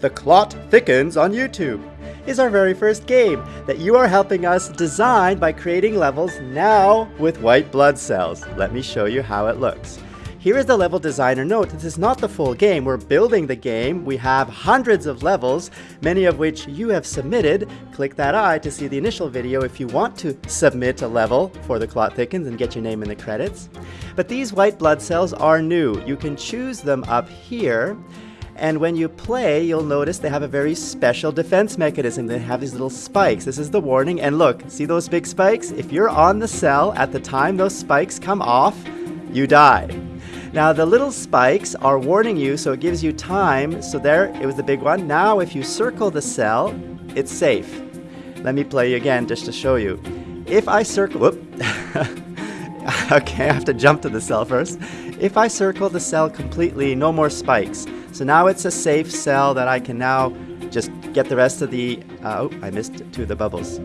The Clot Thickens on YouTube is our very first game that you are helping us design by creating levels now with white blood cells. Let me show you how it looks. Here is the level designer note. This is not the full game. We're building the game. We have hundreds of levels, many of which you have submitted. Click that eye to see the initial video if you want to submit a level for the Clot Thickens and get your name in the credits. But these white blood cells are new. You can choose them up here. And when you play, you'll notice they have a very special defense mechanism. They have these little spikes. This is the warning. And look, see those big spikes? If you're on the cell at the time those spikes come off, you die. Now the little spikes are warning you, so it gives you time. So there, it was the big one. Now if you circle the cell, it's safe. Let me play again just to show you. If I circle, whoop. okay, I have to jump to the cell first. If I circle the cell completely, no more spikes. So now it's a safe cell that I can now just get the rest of the, uh, oh, I missed two of the bubbles.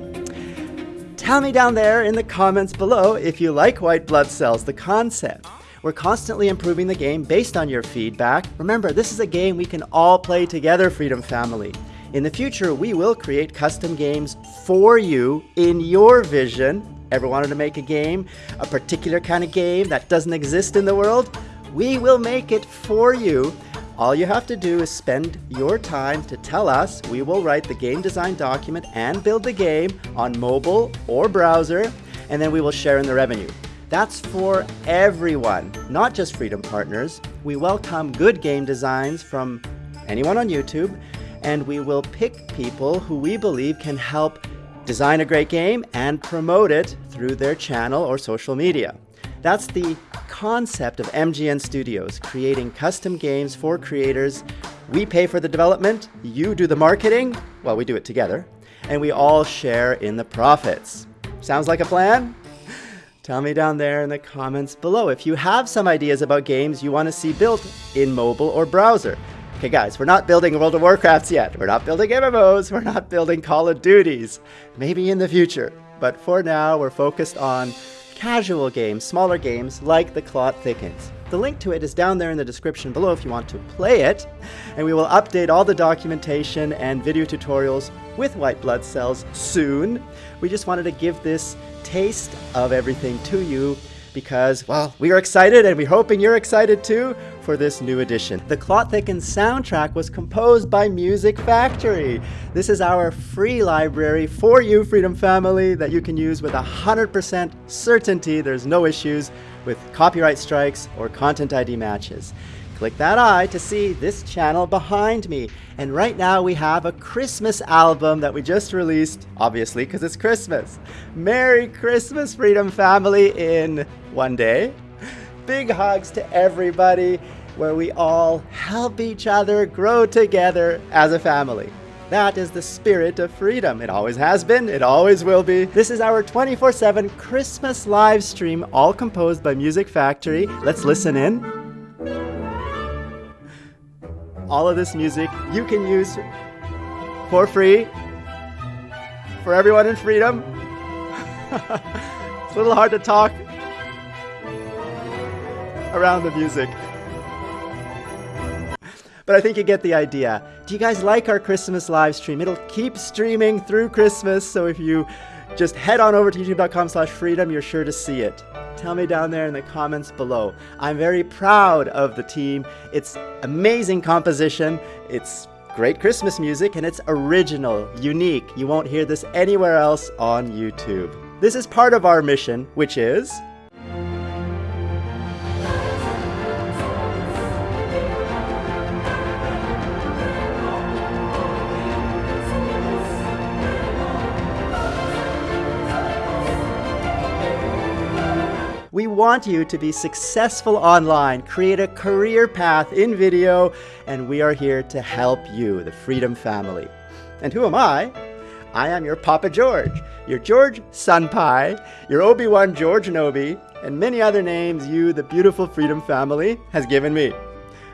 Tell me down there in the comments below if you like white blood cells, the concept. We're constantly improving the game based on your feedback. Remember, this is a game we can all play together, Freedom Family. In the future, we will create custom games for you in your vision. Ever wanted to make a game, a particular kind of game that doesn't exist in the world? We will make it for you all you have to do is spend your time to tell us. We will write the game design document and build the game on mobile or browser, and then we will share in the revenue. That's for everyone, not just Freedom Partners. We welcome good game designs from anyone on YouTube, and we will pick people who we believe can help design a great game and promote it through their channel or social media. That's the concept of MGN Studios, creating custom games for creators. We pay for the development, you do the marketing, well, we do it together, and we all share in the profits. Sounds like a plan? Tell me down there in the comments below if you have some ideas about games you want to see built in mobile or browser. Okay guys, we're not building World of Warcrafts yet. We're not building MMOs. We're not building Call of Duties. Maybe in the future. But for now, we're focused on casual games, smaller games like The Clot Thickens. The link to it is down there in the description below if you want to play it, and we will update all the documentation and video tutorials with white blood cells soon. We just wanted to give this taste of everything to you because, well, we are excited and we're hoping you're excited too for this new edition. The Clot Thickens soundtrack was composed by Music Factory. This is our free library for you, Freedom Family, that you can use with 100% certainty. There's no issues with copyright strikes or content ID matches. Click that eye to see this channel behind me. And right now we have a Christmas album that we just released, obviously because it's Christmas. Merry Christmas, Freedom Family, in one day. Big hugs to everybody where we all help each other grow together as a family. That is the spirit of freedom. It always has been, it always will be. This is our 24 7 Christmas live stream, all composed by Music Factory. Let's listen in. All of this music you can use for free for everyone in freedom. it's a little hard to talk around the music. But I think you get the idea. Do you guys like our Christmas live stream? It'll keep streaming through Christmas, so if you just head on over to youtube.com slash freedom, you're sure to see it. Tell me down there in the comments below. I'm very proud of the team. It's amazing composition. It's great Christmas music and it's original, unique. You won't hear this anywhere else on YouTube. This is part of our mission, which is want you to be successful online, create a career path in video, and we are here to help you, the Freedom Family. And who am I? I am your Papa George, your George Sunpie, your Obi-Wan George Nobi, and many other names you, the beautiful Freedom Family, has given me.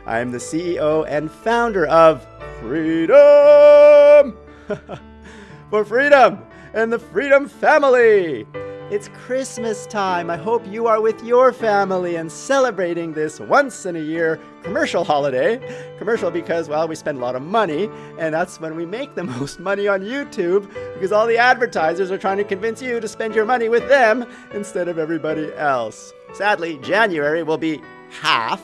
I am the CEO and founder of Freedom! For freedom and the Freedom Family! It's Christmas time. I hope you are with your family and celebrating this once in a year commercial holiday. Commercial because, well, we spend a lot of money, and that's when we make the most money on YouTube because all the advertisers are trying to convince you to spend your money with them instead of everybody else. Sadly, January will be half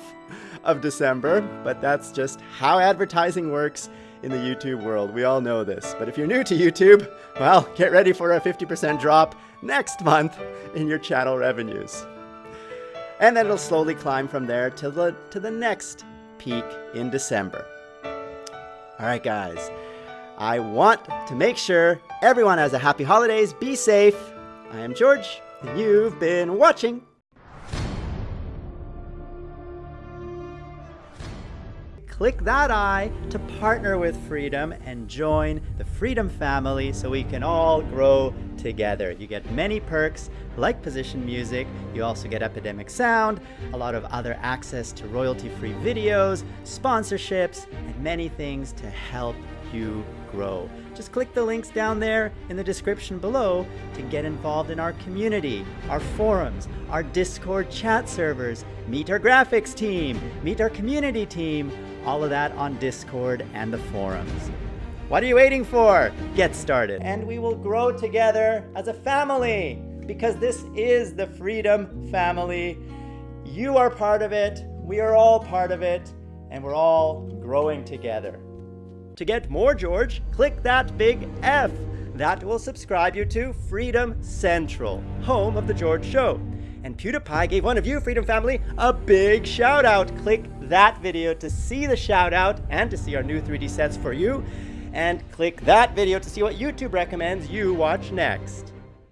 of December, but that's just how advertising works in the YouTube world. We all know this. But if you're new to YouTube, well, get ready for a 50% drop next month in your channel revenues. And then it'll slowly climb from there to the, to the next peak in December. All right, guys. I want to make sure everyone has a happy holidays. Be safe. I am George, and you've been watching click that I to partner with Freedom and join the Freedom family so we can all grow together. You get many perks like position music, you also get Epidemic Sound, a lot of other access to royalty-free videos, sponsorships, and many things to help you grow. Just click the links down there in the description below to get involved in our community, our forums, our Discord chat servers, meet our graphics team, meet our community team, all of that on Discord and the forums. What are you waiting for? Get started. And we will grow together as a family because this is the Freedom Family. You are part of it, we are all part of it, and we're all growing together. To get more George, click that big F. That will subscribe you to Freedom Central, home of The George Show. And PewDiePie gave one of you, Freedom Family, a big shout out. Click that video to see the shout out and to see our new 3D sets for you. And click that video to see what YouTube recommends you watch next.